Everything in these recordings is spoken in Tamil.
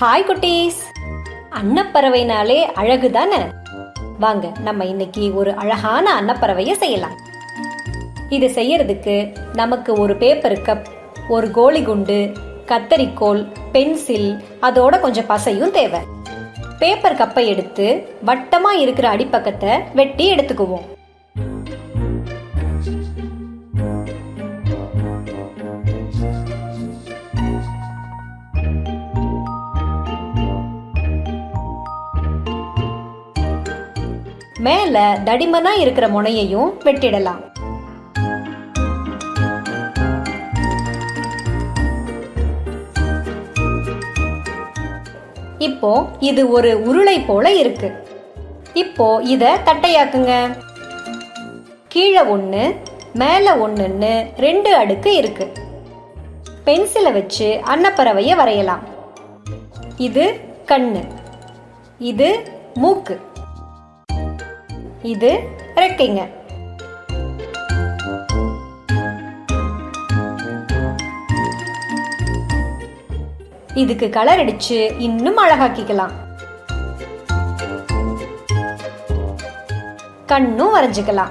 ஹாய் குட்டீஸ். அன்னப்பறவைனாலே அழகு தானே வாங்க நம்ம இன்னைக்கு ஒரு அழகான அன்னப்பறவையை செய்யலாம். இது செய்யறதுக்கு நமக்கு ஒரு பேப்பர் கப் ஒரு கோலி குண்டு கத்தரிக்கோல் பென்சில் அதோட கொஞ்சம் பசையும் தேவை. பேப்பர் கப்பை எடுத்து வட்டமாக இருக்கிற அடிப்பக்கத்தை வெட்டி எடுத்துக்குவோம். மேல தடிமனா இருக்கிற முனையையும் வெட்டிடலாம். இப்போ இது ஒரு உருளை போல இருக்கு. இப்போ இத தட்டையாக்குங்க. கீழே ஒன்று மேலே ஒன்றுன்னு ரெண்டு அடுக்கு இருக்கு. பென்சிலை வச்சு அன்னப்பறவையை வரையலாம். இது கண்ணு இது மூக்கு. இது ரெக்கைங்க. இதுக்கு கலர் அடிச்சு இன்னும் அழகாக்கிக்கலாம். கண்ணும் வரைஞ்சுக்கலாம்.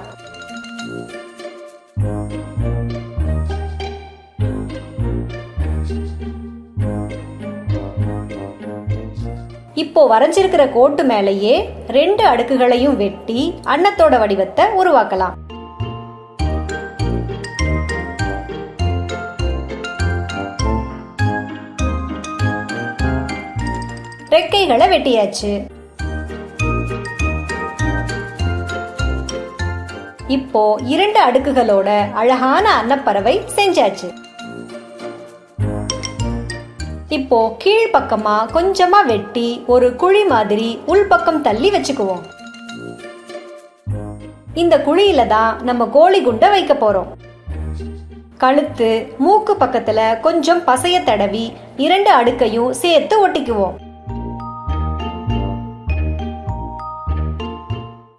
இப்போ வரைஞ்சிருக்கிற கோட்டு மேலேயே ரெண்டு அடுக்குகளையும் வெட்டி அன்னத்தோட வடிவத்தை உருவாக்கலாம். ரெக்கைகளை வெட்டியாச்சு. இப்போ இரண்டு அடுக்குகளோட அழகான அன்னப்பறவை செஞ்சாச்சு. இப்போ கீழ் பக்கமா கொஞ்சமா வெட்டி ஒரு குழி மாதிரி உள்பக்கம் தள்ளி வச்சுக்குவோம். இந்த குழியில தான் நம்ம கோழி குண்டை வைக்க போறோம். கழுத்து மூக்கு பக்கத்துல கொஞ்சம் பசைய தடவி இரண்டு அடுக்கையும் சேர்த்து ஒட்டிக்குவோம்.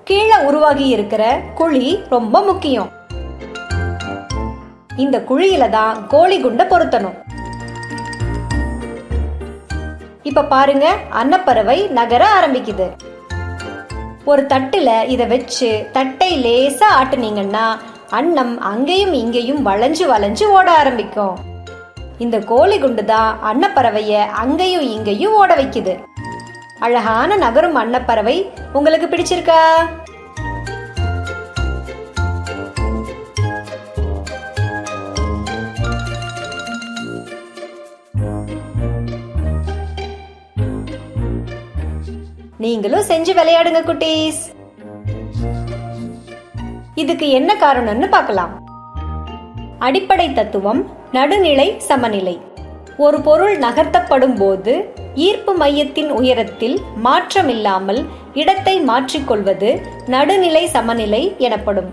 கீழே உருவாகி இருக்கிற குழி ரொம்ப முக்கியம். இந்த குழியில தான் கோழி குண்டை பொருத்தணும். இப்ப பாருங்க அன்னப்பறவை நகர ஆரம்பிக்குது. ஒரு தட்டுல இத வச்சு தட்டை லேசா ஆட்டுனீங்கன்னா அன்னம் அங்கேயும் இங்கேயும் வளைஞ்சு வளைஞ்சு ஓட ஆரம்பிக்கும். இந்த கோழி குண்டு தான் அன்னப்பறவைய அங்கேயும் இங்கேயும் ஓட வைக்குது. அழகான நகரும் அன்னப்பறவை. உங்களுக்கு பிடிச்சிருக்கா? நீங்களும் செஞ்சு விளையாடுங்க குட்டீஸ். இதுக்கு என்ன காரணம்னு பார்க்கலாம். அடிப்படை தத்துவம் நடுநிலை சமநிலை. ஒரு பொருள் நகர்த்தப்படும் போது ஈர்ப்பு மையத்தின் உயரத்தில் மாற்றமில்லாமல் இடத்தை மாற்றிக்கொள்வது நடுநிலை சமநிலை எனப்படும்.